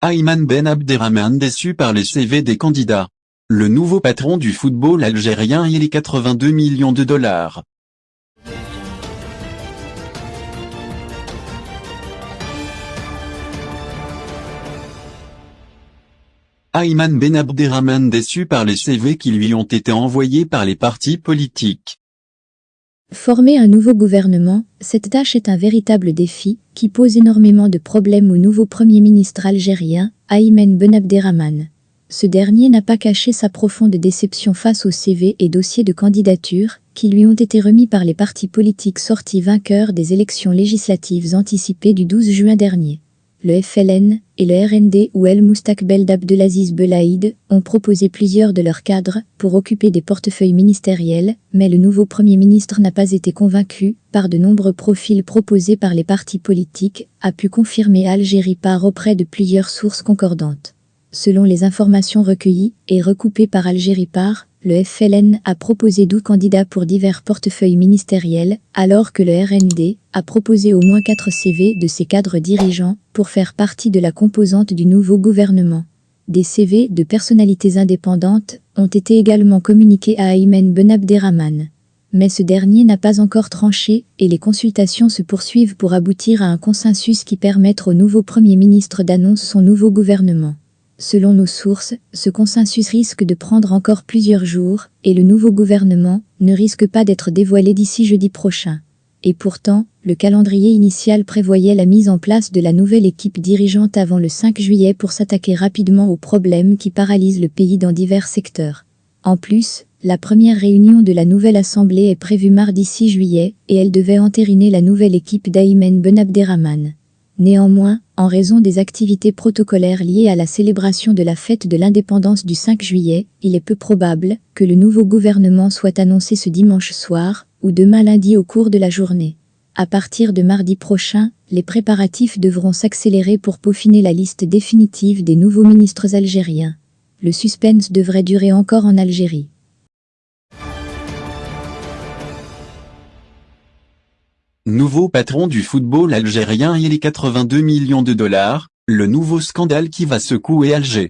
Ayman Ben Abderrahman déçu par les CV des candidats. Le nouveau patron du football algérien et les 82 millions de dollars. Ayman Ben Abderrahman déçu par les CV qui lui ont été envoyés par les partis politiques. Former un nouveau gouvernement, cette tâche est un véritable défi qui pose énormément de problèmes au nouveau Premier ministre algérien, Ayman Ben Abderrahman. Ce dernier n'a pas caché sa profonde déception face aux CV et dossiers de candidature qui lui ont été remis par les partis politiques sortis vainqueurs des élections législatives anticipées du 12 juin dernier le FLN et le RND ou El Moustakbel d'Abdelaziz Belaïd ont proposé plusieurs de leurs cadres pour occuper des portefeuilles ministériels, mais le nouveau Premier ministre n'a pas été convaincu par de nombreux profils proposés par les partis politiques, a pu confirmer Algérie par auprès de plusieurs sources concordantes. Selon les informations recueillies et recoupées par Algérie par, le FLN a proposé 12 candidats pour divers portefeuilles ministériels, alors que le RND a proposé au moins 4 CV de ses cadres dirigeants pour faire partie de la composante du nouveau gouvernement. Des CV de personnalités indépendantes ont été également communiqués à Aymen Ben Abderrahman. Mais ce dernier n'a pas encore tranché et les consultations se poursuivent pour aboutir à un consensus qui permette au nouveau Premier ministre d'annoncer son nouveau gouvernement. Selon nos sources, ce consensus risque de prendre encore plusieurs jours et le nouveau gouvernement ne risque pas d'être dévoilé d'ici jeudi prochain. Et pourtant, le calendrier initial prévoyait la mise en place de la nouvelle équipe dirigeante avant le 5 juillet pour s'attaquer rapidement aux problèmes qui paralysent le pays dans divers secteurs. En plus, la première réunion de la nouvelle assemblée est prévue mardi 6 juillet et elle devait entériner la nouvelle équipe d'Aymen Ben Abderrahman. Néanmoins, en raison des activités protocolaires liées à la célébration de la fête de l'indépendance du 5 juillet, il est peu probable que le nouveau gouvernement soit annoncé ce dimanche soir ou demain lundi au cours de la journée. À partir de mardi prochain, les préparatifs devront s'accélérer pour peaufiner la liste définitive des nouveaux ministres algériens. Le suspense devrait durer encore en Algérie. Nouveau patron du football algérien et les 82 millions de dollars, le nouveau scandale qui va secouer Alger.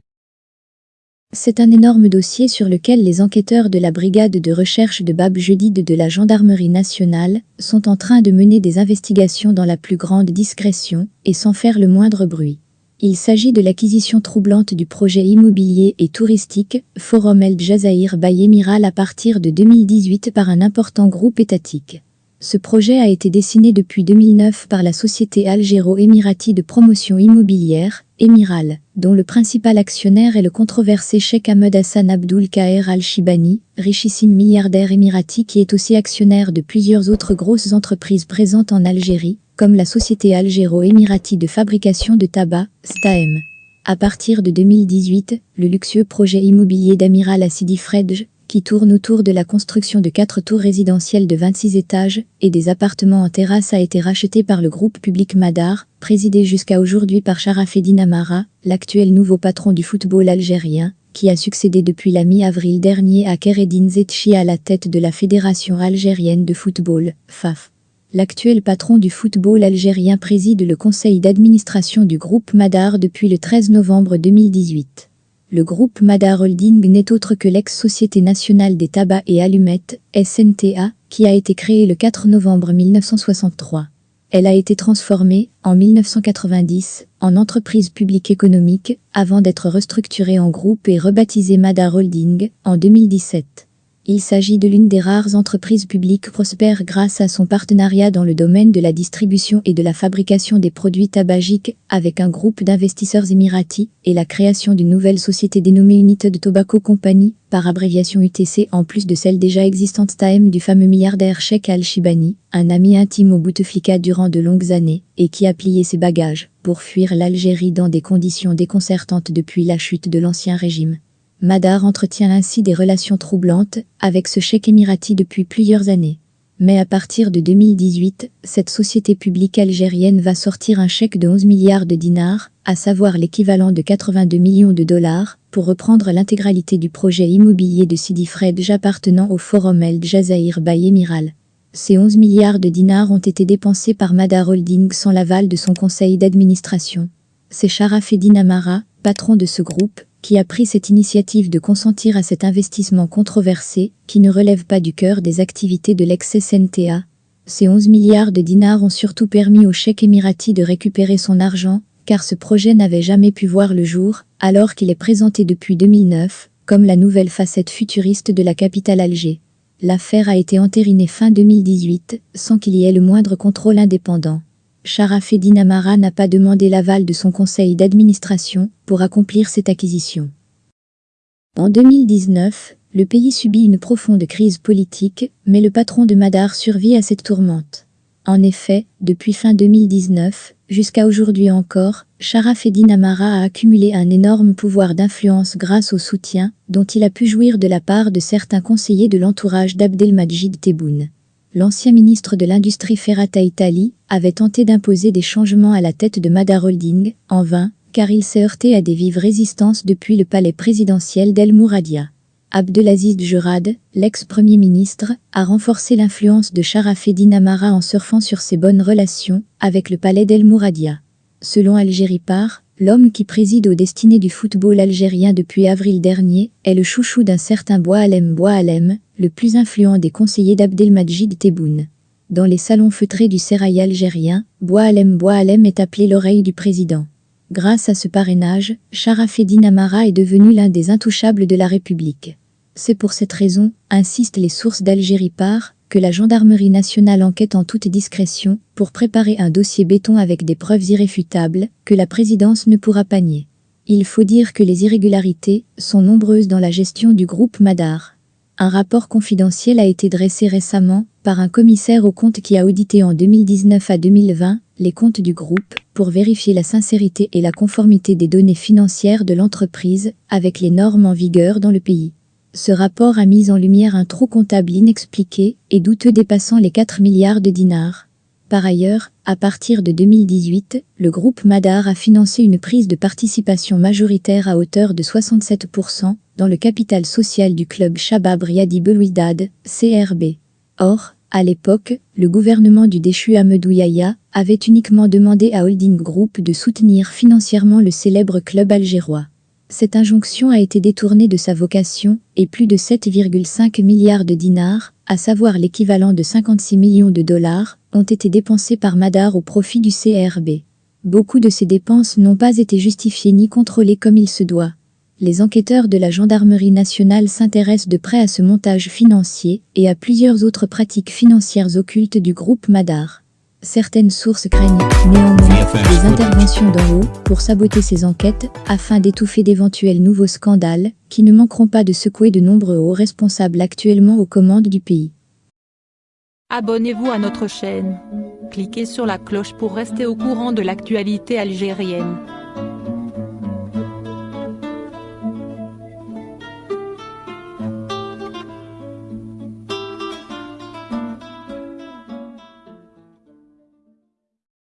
C'est un énorme dossier sur lequel les enquêteurs de la brigade de recherche de Bab Jedid de la gendarmerie nationale sont en train de mener des investigations dans la plus grande discrétion et sans faire le moindre bruit. Il s'agit de l'acquisition troublante du projet immobilier et touristique Forum El Jazair by Emiral à partir de 2018 par un important groupe étatique. Ce projet a été dessiné depuis 2009 par la société algéro-émirati de promotion immobilière, Emiral, dont le principal actionnaire est le controversé Sheikh Ahmed Hassan Abdul Kaher Al-Shibani, richissime milliardaire émirati qui est aussi actionnaire de plusieurs autres grosses entreprises présentes en Algérie, comme la société algéro-émirati de fabrication de tabac, STAEM. À partir de 2018, le luxueux projet immobilier d'Amiral Assidi Fredj qui tourne autour de la construction de quatre tours résidentielles de 26 étages et des appartements en terrasse a été racheté par le groupe public Madar, présidé jusqu'à aujourd'hui par Sharafeddin Amara, l'actuel nouveau patron du football algérien, qui a succédé depuis la mi-avril dernier à Keredin Zetchi à la tête de la Fédération algérienne de football, FAF. L'actuel patron du football algérien préside le conseil d'administration du groupe Madar depuis le 13 novembre 2018. Le groupe Madar Holding n'est autre que l'ex-Société nationale des tabacs et allumettes, SNTA, qui a été créée le 4 novembre 1963. Elle a été transformée, en 1990, en entreprise publique économique, avant d'être restructurée en groupe et rebaptisée Madar Holding, en 2017. Il s'agit de l'une des rares entreprises publiques prospères grâce à son partenariat dans le domaine de la distribution et de la fabrication des produits tabagiques avec un groupe d'investisseurs émiratis et la création d'une nouvelle société dénommée United Tobacco Company, par abréviation UTC en plus de celle déjà existante TAM du fameux milliardaire Sheikh Al-Shibani, un ami intime au Bouteflika durant de longues années et qui a plié ses bagages pour fuir l'Algérie dans des conditions déconcertantes depuis la chute de l'ancien régime. Madar entretient ainsi des relations troublantes avec ce chèque émirati depuis plusieurs années. Mais à partir de 2018, cette société publique algérienne va sortir un chèque de 11 milliards de dinars, à savoir l'équivalent de 82 millions de dollars, pour reprendre l'intégralité du projet immobilier de Sidi Fredj appartenant au Forum El Jazair by Emiral. Ces 11 milliards de dinars ont été dépensés par Madar Holding sans l'aval de son conseil d'administration. c'est Sharafeddin Amara, patron de ce groupe, qui a pris cette initiative de consentir à cet investissement controversé, qui ne relève pas du cœur des activités de l'ex-SNTA. Ces 11 milliards de dinars ont surtout permis au chèque émirati de récupérer son argent, car ce projet n'avait jamais pu voir le jour, alors qu'il est présenté depuis 2009, comme la nouvelle facette futuriste de la capitale Alger. L'affaire a été entérinée fin 2018, sans qu'il y ait le moindre contrôle indépendant. Sharafeddin Amara n'a pas demandé l'aval de son conseil d'administration pour accomplir cette acquisition. En 2019, le pays subit une profonde crise politique, mais le patron de Madar survit à cette tourmente. En effet, depuis fin 2019, jusqu'à aujourd'hui encore, Sharafeddin Amara a accumulé un énorme pouvoir d'influence grâce au soutien dont il a pu jouir de la part de certains conseillers de l'entourage d'Abdelmajid Tebboune. L'ancien ministre de l'Industrie Ferrata Italie avait tenté d'imposer des changements à la tête de Madar Holding, en vain, car il s'est heurté à des vives résistances depuis le palais présidentiel d'El Mouradia. Abdelaziz Jurad, l'ex-premier ministre, a renforcé l'influence de Sharafeddin Amara en surfant sur ses bonnes relations avec le palais d'El Mouradia. Selon Algérie Par, l'homme qui préside aux destinées du football algérien depuis avril dernier est le chouchou d'un certain Boualem Boualem, le plus influent des conseillers d'Abdelmajid Tebboune. Dans les salons feutrés du sérail algérien, Boualem Boualem est appelé l'oreille du président. Grâce à ce parrainage, Sharafeddin Amara est devenu l'un des intouchables de la République. C'est pour cette raison, insistent les sources d'Algérie par, que la gendarmerie nationale enquête en toute discrétion pour préparer un dossier béton avec des preuves irréfutables que la présidence ne pourra pas nier. Il faut dire que les irrégularités sont nombreuses dans la gestion du groupe Madar. Un rapport confidentiel a été dressé récemment par un commissaire aux comptes qui a audité en 2019 à 2020 les comptes du groupe pour vérifier la sincérité et la conformité des données financières de l'entreprise avec les normes en vigueur dans le pays. Ce rapport a mis en lumière un trou comptable inexpliqué et douteux dépassant les 4 milliards de dinars. Par ailleurs, à partir de 2018, le groupe Madar a financé une prise de participation majoritaire à hauteur de 67% dans le capital social du club Shabab Riadi Belouidad, CRB. Or, à l'époque, le gouvernement du déchu Ahmedou Yahya avait uniquement demandé à Holding Group de soutenir financièrement le célèbre club algérois. Cette injonction a été détournée de sa vocation et plus de 7,5 milliards de dinars, à savoir l'équivalent de 56 millions de dollars, ont été dépensés par Madar au profit du CRB. Beaucoup de ces dépenses n'ont pas été justifiées ni contrôlées comme il se doit les enquêteurs de la gendarmerie nationale s'intéressent de près à ce montage financier et à plusieurs autres pratiques financières occultes du groupe Madar. Certaines sources craignent néanmoins des interventions d'en haut pour saboter ces enquêtes afin d'étouffer d'éventuels nouveaux scandales qui ne manqueront pas de secouer de nombreux hauts responsables actuellement aux commandes du pays. Abonnez-vous à notre chaîne. Cliquez sur la cloche pour rester au courant de l'actualité algérienne.